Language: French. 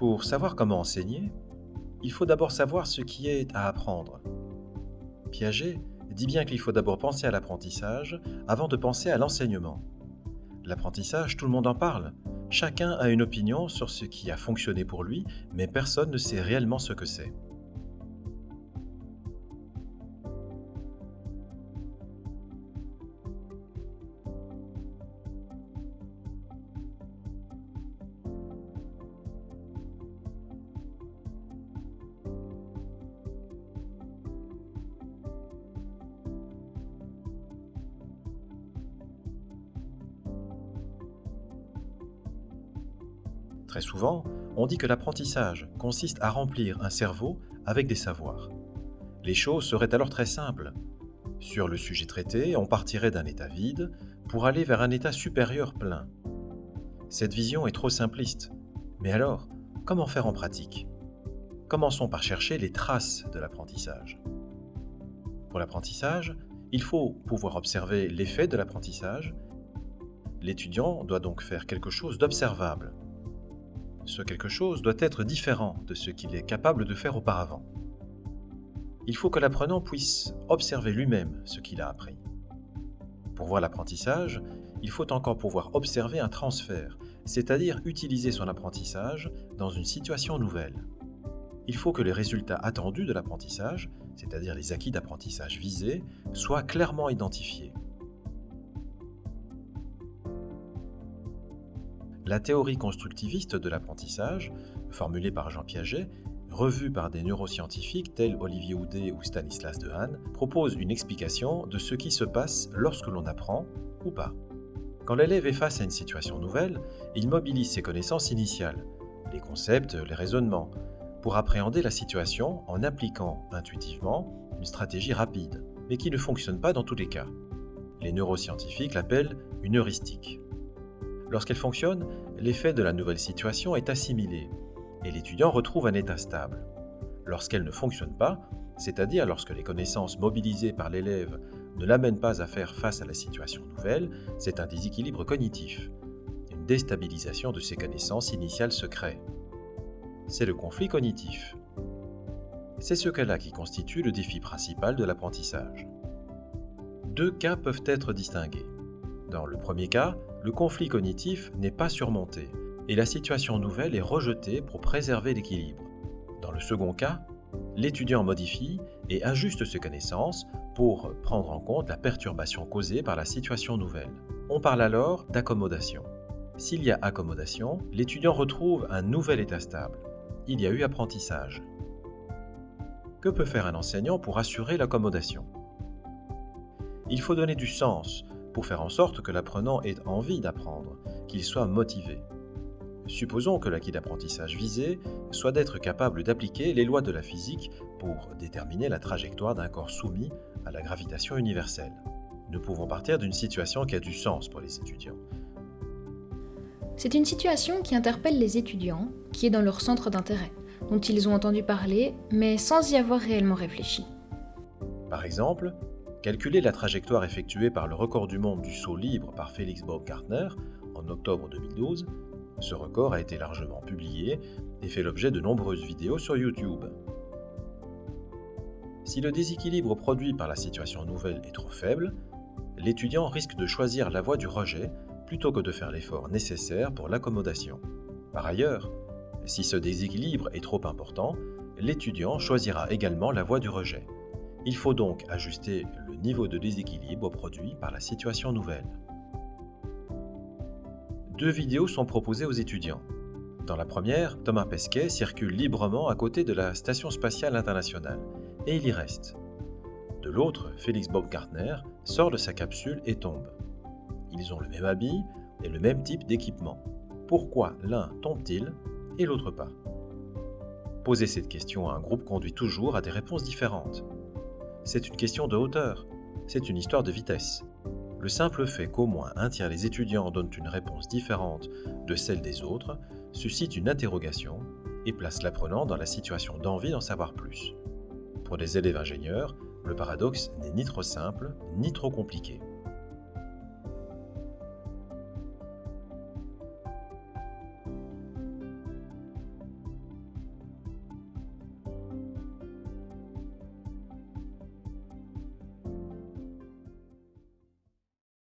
Pour savoir comment enseigner, il faut d'abord savoir ce qui est à apprendre. Piaget dit bien qu'il faut d'abord penser à l'apprentissage avant de penser à l'enseignement. L'apprentissage, tout le monde en parle. Chacun a une opinion sur ce qui a fonctionné pour lui, mais personne ne sait réellement ce que c'est. Très souvent, on dit que l'apprentissage consiste à remplir un cerveau avec des savoirs. Les choses seraient alors très simples. Sur le sujet traité, on partirait d'un état vide pour aller vers un état supérieur plein. Cette vision est trop simpliste. Mais alors, comment faire en pratique? Commençons par chercher les traces de l'apprentissage. Pour l'apprentissage, il faut pouvoir observer l'effet de l'apprentissage. L'étudiant doit donc faire quelque chose d'observable, ce quelque chose doit être différent de ce qu'il est capable de faire auparavant. Il faut que l'apprenant puisse observer lui-même ce qu'il a appris. Pour voir l'apprentissage, il faut encore pouvoir observer un transfert, c'est-à-dire utiliser son apprentissage dans une situation nouvelle. Il faut que les résultats attendus de l'apprentissage, c'est-à-dire les acquis d'apprentissage visés, soient clairement identifiés. La théorie constructiviste de l'apprentissage, formulée par Jean Piaget, revue par des neuroscientifiques tels Olivier Houdet ou Stanislas Dehaene, propose une explication de ce qui se passe lorsque l'on apprend ou pas. Quand l'élève est face à une situation nouvelle, il mobilise ses connaissances initiales, les concepts, les raisonnements, pour appréhender la situation en appliquant intuitivement une stratégie rapide, mais qui ne fonctionne pas dans tous les cas. Les neuroscientifiques l'appellent une heuristique. Lorsqu'elle fonctionne, l'effet de la nouvelle situation est assimilé et l'étudiant retrouve un état stable. Lorsqu'elle ne fonctionne pas, c'est-à-dire lorsque les connaissances mobilisées par l'élève ne l'amènent pas à faire face à la situation nouvelle, c'est un déséquilibre cognitif. Une déstabilisation de ses connaissances initiales se crée. C'est le conflit cognitif. C'est ce cas-là qui constitue le défi principal de l'apprentissage. Deux cas peuvent être distingués. Dans le premier cas, le conflit cognitif n'est pas surmonté et la situation nouvelle est rejetée pour préserver l'équilibre. Dans le second cas, l'étudiant modifie et ajuste ses connaissances pour prendre en compte la perturbation causée par la situation nouvelle. On parle alors d'accommodation. S'il y a accommodation, l'étudiant retrouve un nouvel état stable. Il y a eu apprentissage. Que peut faire un enseignant pour assurer l'accommodation? Il faut donner du sens pour faire en sorte que l'apprenant ait envie d'apprendre, qu'il soit motivé. Supposons que l'acquis d'apprentissage visé soit d'être capable d'appliquer les lois de la physique pour déterminer la trajectoire d'un corps soumis à la gravitation universelle. Nous pouvons partir d'une situation qui a du sens pour les étudiants. C'est une situation qui interpelle les étudiants, qui est dans leur centre d'intérêt, dont ils ont entendu parler, mais sans y avoir réellement réfléchi. Par exemple, Calculer la trajectoire effectuée par le record du monde du saut libre par Félix Baumgartner en octobre 2012, ce record a été largement publié et fait l'objet de nombreuses vidéos sur YouTube. Si le déséquilibre produit par la situation nouvelle est trop faible, l'étudiant risque de choisir la voie du rejet plutôt que de faire l'effort nécessaire pour l'accommodation. Par ailleurs, si ce déséquilibre est trop important, l'étudiant choisira également la voie du rejet. Il faut donc ajuster le niveau de déséquilibre produit par la situation nouvelle. Deux vidéos sont proposées aux étudiants. Dans la première, Thomas Pesquet circule librement à côté de la Station spatiale internationale, et il y reste. De l'autre, Félix Baumgartner sort de sa capsule et tombe. Ils ont le même habit et le même type d'équipement. Pourquoi l'un tombe-t-il et l'autre pas? Poser cette question à un groupe conduit toujours à des réponses différentes c'est une question de hauteur, c'est une histoire de vitesse. Le simple fait qu'au moins un tiers des étudiants donnent une réponse différente de celle des autres suscite une interrogation et place l'apprenant dans la situation d'envie d'en savoir plus. Pour des élèves ingénieurs, le paradoxe n'est ni trop simple ni trop compliqué.